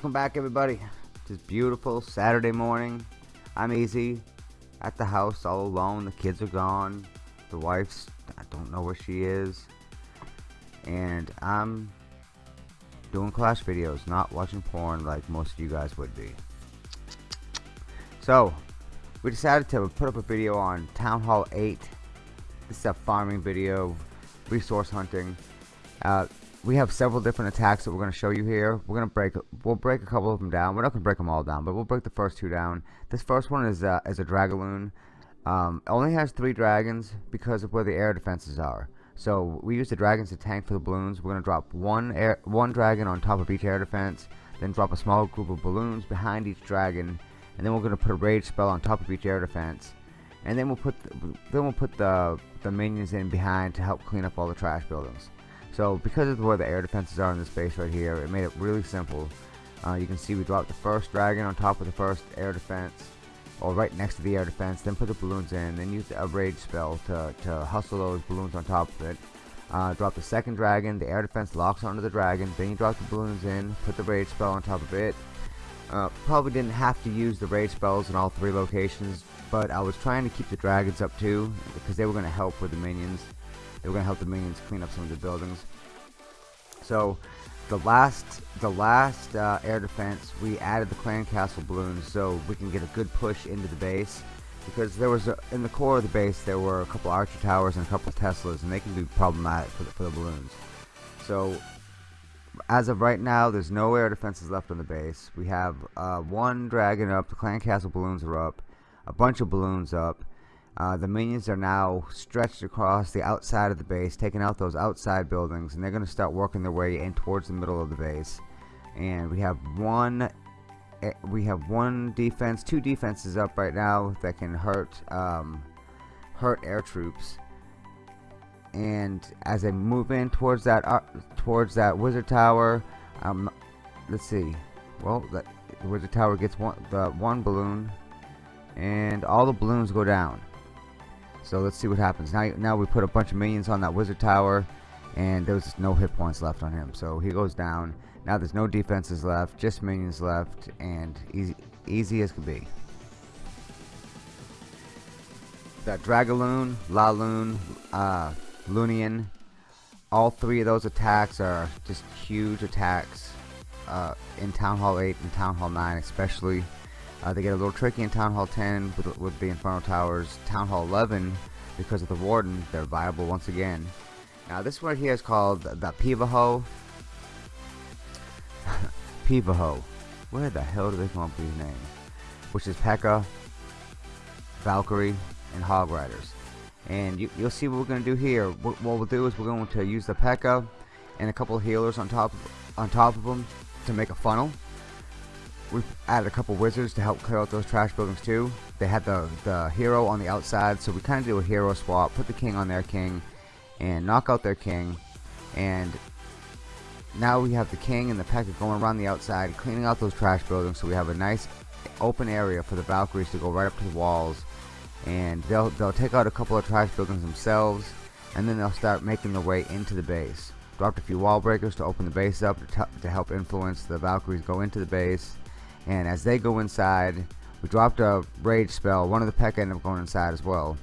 Welcome back everybody. This beautiful Saturday morning. I'm easy at the house all alone. The kids are gone. The wife's I don't know where she is. And I'm doing class videos, not watching porn like most of you guys would be. So, we decided to put up a video on Town Hall 8. This is a farming video, resource hunting. Uh, we have several different attacks that we're going to show you here. We're going to break, we'll break a couple of them down. We're not going to break them all down, but we'll break the first two down. This first one is, uh, is a Dragaloon. Um, only has three dragons because of where the air defenses are. So we use the dragons to tank for the balloons. We're going to drop one air, one dragon on top of each air defense, then drop a small group of balloons behind each dragon, and then we're going to put a rage spell on top of each air defense. And then we'll put the, then we'll put the the minions in behind to help clean up all the trash buildings. So because of where the air defenses are in this base right here, it made it really simple. Uh, you can see we dropped the first dragon on top of the first air defense, or right next to the air defense, then put the balloons in, then use a rage spell to, to hustle those balloons on top of it. Uh, drop the second dragon, the air defense locks onto the dragon, then you drop the balloons in, put the rage spell on top of it. Uh, probably didn't have to use the rage spells in all three locations, but I was trying to keep the dragons up too, because they were going to help with the minions. They were going to help the minions clean up some of the buildings. So the last the last uh, air defense, we added the clan castle balloons so we can get a good push into the base. Because there was a, in the core of the base there were a couple archer towers and a couple Teslas, and they can be problematic for the, for the balloons. So as of right now, there's no air defenses left on the base. We have uh, one dragon up, the clan castle balloons are up, a bunch of balloons up, uh, the minions are now stretched across the outside of the base, taking out those outside buildings, and they're going to start working their way in towards the middle of the base. And we have one, eh, we have one defense, two defenses up right now that can hurt, um, hurt air troops. And as they move in towards that, uh, towards that wizard tower, um, let's see. Well, the wizard tower gets one, the one balloon, and all the balloons go down. So let's see what happens. Now, now we put a bunch of minions on that wizard tower, and there's no hit points left on him. So he goes down. Now there's no defenses left, just minions left, and easy, easy as can be. That Dragaloon, Laloon, uh, Lunian, all three of those attacks are just huge attacks uh, in Town Hall 8 and Town Hall 9 especially. Uh, they get a little tricky in Town Hall 10 with, with the Inferno Towers. Town Hall 11, because of the Warden, they're viable once again. Now this one here is called the Pivaho. Pivaho. Where the hell do they come up with these names? Which is P.E.K.K.A, Valkyrie, and Hog Riders. And you, will see what we're going to do here. What, what, we'll do is we're going to use the P.E.K.K.A and a couple healers on top on top of them to make a funnel we've added a couple wizards to help clear out those trash buildings too. They had the, the hero on the outside, so we kind of do a hero swap, put the king on their king, and knock out their king. And now we have the king and the P.E.K.K.A going around the outside, cleaning out those trash buildings, so we have a nice open area for the Valkyries to go right up to the walls. And they'll, they'll take out a couple of trash buildings themselves, and then they'll start making their way into the base. Dropped a few wall breakers to open the base up to, to help influence the Valkyries go into the base and as they go inside we dropped a rage spell. One of the peck ended up going inside as well.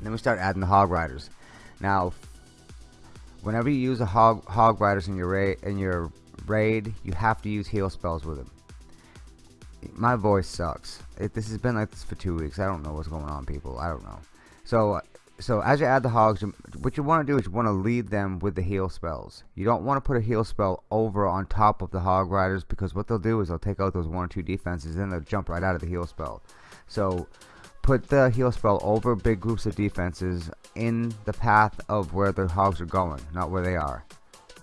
Then we start adding the hog riders. Now whenever you use a hog hog riders in your raid in your raid you have to use heal spells with them. My voice sucks. It, this has been like this for two weeks. I don't know what's going on people. I don't know. So so as you add the hogs what you want to do is you want to lead them with the heal spells. You don't want to put a heal spell over on top of the hog riders because what they'll do is they'll take out those one or two defenses and they'll jump right out of the heal spell. So put the heal spell over big groups of defenses in the path of where the hogs are going not where they are.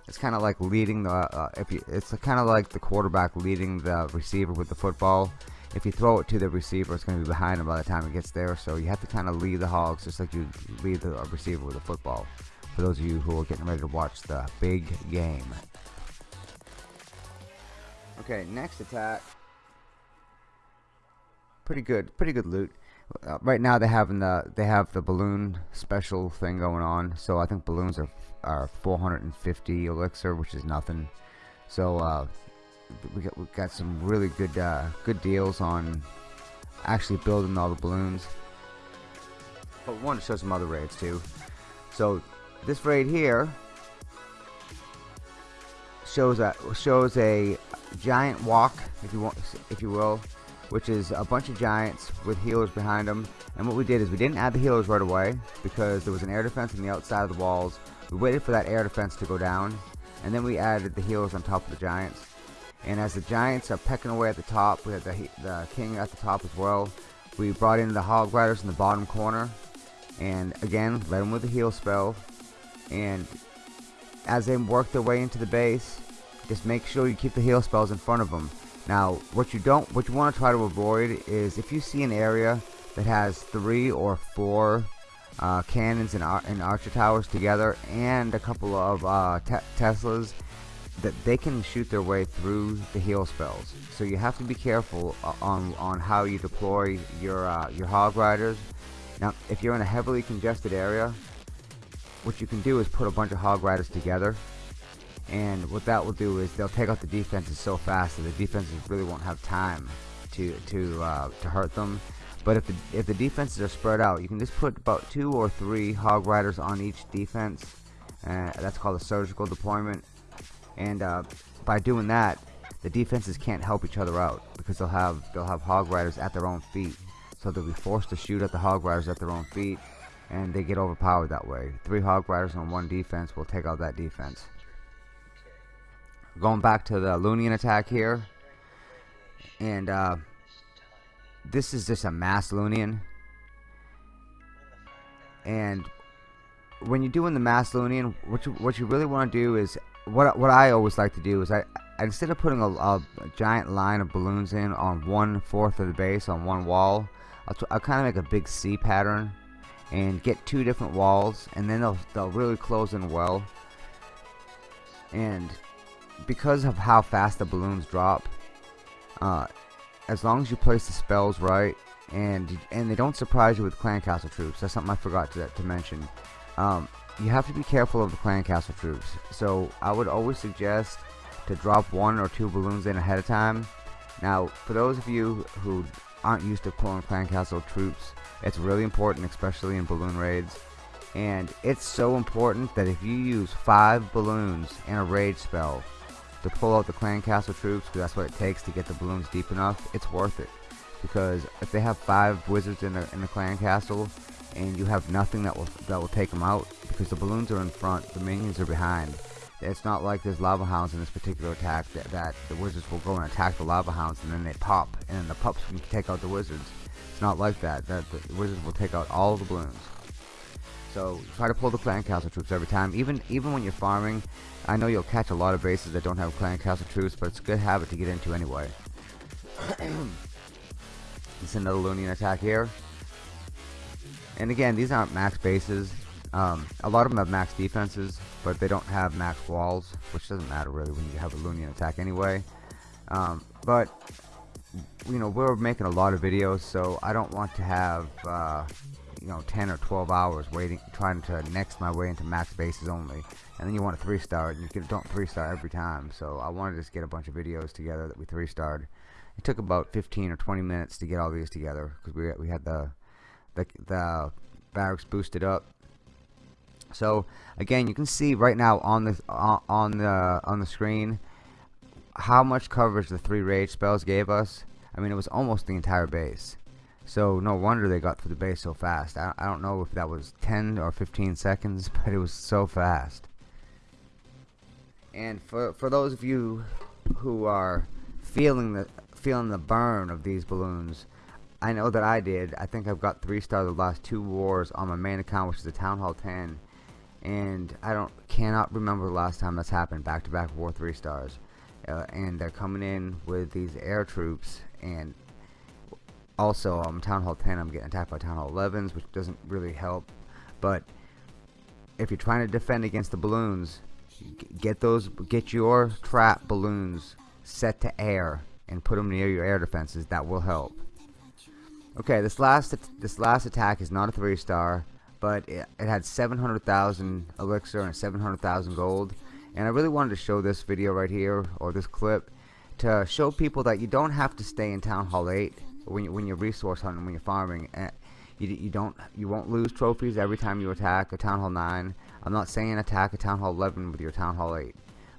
It's kind of like leading the uh, if you it's kind of like the quarterback leading the receiver with the football if you throw it to the receiver, it's going to be behind him by the time it gets there. So you have to kind of lead the hogs just like you lead the receiver with a football. For those of you who are getting ready to watch the big game. Okay, next attack. Pretty good, pretty good loot. Uh, right now they have the they have the balloon special thing going on. So I think balloons are are 450 elixir, which is nothing. So uh, we got we got some really good uh, good deals on actually building all the balloons. But we want to show some other raids too. So this raid here shows a shows a giant walk, if you want, if you will, which is a bunch of giants with healers behind them. And what we did is we didn't add the healers right away because there was an air defense on the outside of the walls. We waited for that air defense to go down, and then we added the healers on top of the giants. And as the giants are pecking away at the top, we have the, the king at the top as well. We brought in the hog riders in the bottom corner, and again, led them with the heal spell. And as they work their way into the base, just make sure you keep the heal spells in front of them. Now, what you don't, what you want to try to avoid is if you see an area that has three or four uh, cannons and, ar and, archer towers together, and a couple of uh, te Teslas, that they can shoot their way through the heal spells. So you have to be careful uh, on on how you deploy your uh, your hog riders. Now, if you're in a heavily congested area, what you can do is put a bunch of hog riders together and what that will do is they'll take out the defenses so fast that the defenses really won't have time to to uh, to hurt them but if the if the defenses are spread out you can just put about two or three hog riders on each defense uh, that's called a surgical deployment and uh, by doing that the defenses can't help each other out because they'll have they'll have hog riders at their own feet. So they'll be forced to shoot at the hog riders at their own feet and they get overpowered that way. Three hog riders on one defense will take out that defense. Going back to the Lunian attack here and uh, this is just a mass Lunian and when you're doing the mass Lunian what you, what you really want to do is what, what I always like to do is I, instead of putting a, a, giant line of balloons in on one fourth of the base on one wall I'll, I'll kind of make a big C pattern and get two different walls and then they'll, they'll really close in well and because of how fast the balloons drop, uh, as long as you place the spells right, and and they don't surprise you with clan castle troops. That's something I forgot to, to mention. Um, you have to be careful of the clan castle troops. So I would always suggest to drop one or two balloons in ahead of time. Now, for those of you who aren't used to pulling clan castle troops, it's really important, especially in balloon raids. And it's so important that if you use five balloons in a raid spell, to pull out the clan castle troops because that's what it takes to get the balloons deep enough it's worth it because if they have five wizards in the in the clan castle and you have nothing that will that will take them out because the balloons are in front the minions are behind it's not like there's lava hounds in this particular attack that, that the wizards will go and attack the lava hounds and then they pop and then the pups can take out the wizards it's not like that that the wizards will take out all the balloons so try to pull the clan castle troops every time. Even even when you're farming, I know you'll catch a lot of bases that don't have clan castle troops, but it's a good habit to get into anyway. it's another Lunian attack here. And again, these aren't max bases. Um, a lot of them have max defenses, but they don't have max walls, which doesn't matter really when you have a Lunian attack anyway. Um, but you know, we're making a lot of videos, so I don't want to have uh, you know 10 or 12 hours waiting trying to next my way into max bases only. And then you want a three star and you don't three star every time. So I wanted to just get a bunch of videos together that we three starred it took about 15 or 20 minutes to get all these together because we, we had the, the the barracks boosted up so again you can see right now on the uh, on the on the screen how much coverage the three rage spells gave us I mean it was almost the entire base so no wonder they got through the base so fast. I, I don't know if that was 10 or 15 seconds, but it was so fast. And for for those of you who are feeling the feeling the burn of these balloons, I know that I did. I think I've got three stars the last two wars on my main account, which is the Town Hall 10. And I don't cannot remember the last time that's happened. Back to back war three stars. Uh, and they're coming in with these air troops. And also um, Town Hall 10 I'm getting attacked by Town Hall 11s which doesn't really help. But if you're trying to defend against the balloons get those get your trap balloons set to air and put them near your air defenses. That will help. Okay this last this last attack is not a three star but it, it had 700,000 elixir and 700,000 gold and I really wanted to show this video right here or this clip to show people that you don't have to stay in Town Hall 8 when, you, when you're resource hunting, when you're farming. Eh, you, you don't you won't lose trophies every time you attack a Town Hall 9. I'm not saying attack a Town Hall 11 with your Town Hall 8.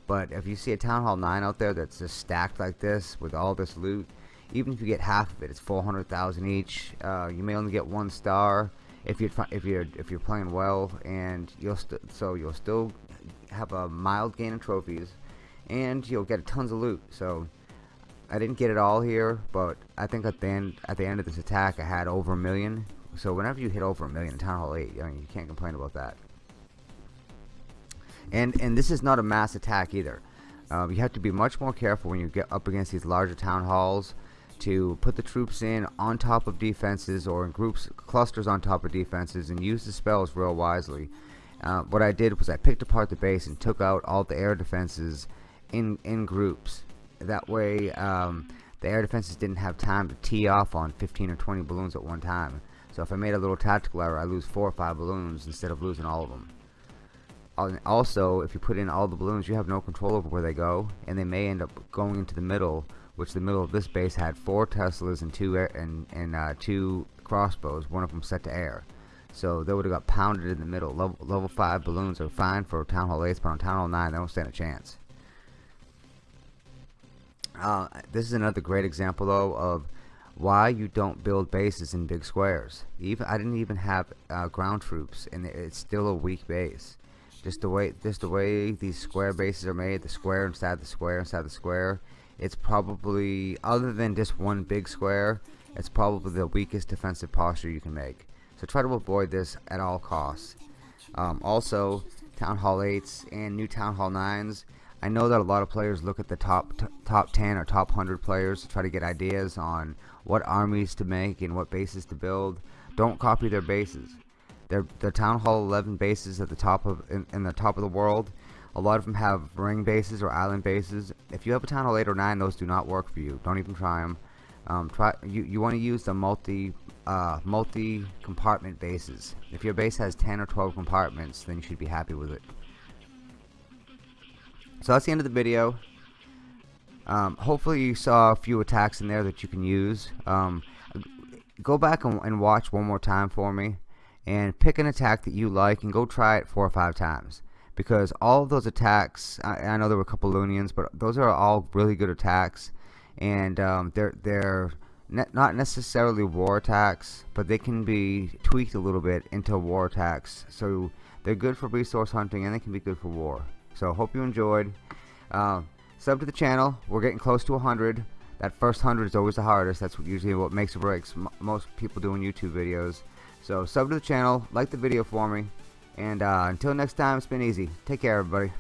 But if you see a Town Hall 9 out there that's just stacked like this with all this loot, even if you get half of it, it's 400,000 each. Uh, you may only get one star if you're if you're if you're playing well, and you'll so you'll still have a mild gain of trophies, and you'll get tons of loot. So I didn't get it all here, but I think at the end at the end of this attack, I had over a million. So whenever you hit over a million in Town Hall 8, I mean, you can't complain about that. And and this is not a mass attack either. Uh, you have to be much more careful when you get up against these larger town halls to put the troops in on top of defenses or in groups, clusters on top of defenses and use the spells real wisely. Uh, what I did was I picked apart the base and took out all the air defenses in, in groups. That way um, the air defenses didn't have time to tee off on 15 or 20 balloons at one time. So if I made a little tactical error, I lose 4 or 5 balloons instead of losing all of them. Also, if you put in all the balloons, you have no control over where they go, and they may end up going into the middle which the middle of this base had four Teslas and two air, and, and uh, two crossbows, one of them set to air. So they would have got pounded in the middle. Level, level 5 balloons are fine for Town Hall 8, but on Town Hall 9 they don't stand a chance. Uh, this is another great example though of why you don't build bases in big squares. Even I didn't even have uh, ground troops, and it's still a weak base. Just the way, just the way these square bases are made, the square inside the square inside the square, it's probably, other than just one big square, it's probably the weakest defensive posture you can make. So try to avoid this at all costs. Um, also, Town Hall 8s and new Town Hall 9s. I know that a lot of players look at the top top 10 or top 100 players to try to get ideas on what armies to make and what bases to build. Don't copy their bases. Their, Town Hall 11 bases at the top of in, in the top of the world a lot of them have ring bases or island bases. If you have a Town Hall 8 or 9, those do not work for you. Don't even try them. Um, try you, you want to use the multi uh, multi compartment bases. If your base has 10 or 12 compartments, then you should be happy with it. So that's the end of the video. Um, hopefully you saw a few attacks in there that you can use. Um, go back and, and watch one more time for me and pick an attack that you like and go try it four or five times because all of those attacks I, I know there were a couple Lunians but those are all really good attacks. And um, they're they're ne not necessarily war attacks but they can be tweaked a little bit into war attacks. So they're good for resource hunting and they can be good for war. So hope you enjoyed. Uh, sub to the channel. We're getting close to 100 that first 100 is always the hardest. That's usually what makes or breaks most people doing YouTube videos. So sub to the channel. Like the video for me and uh, until next time, it's been easy. Take care, everybody.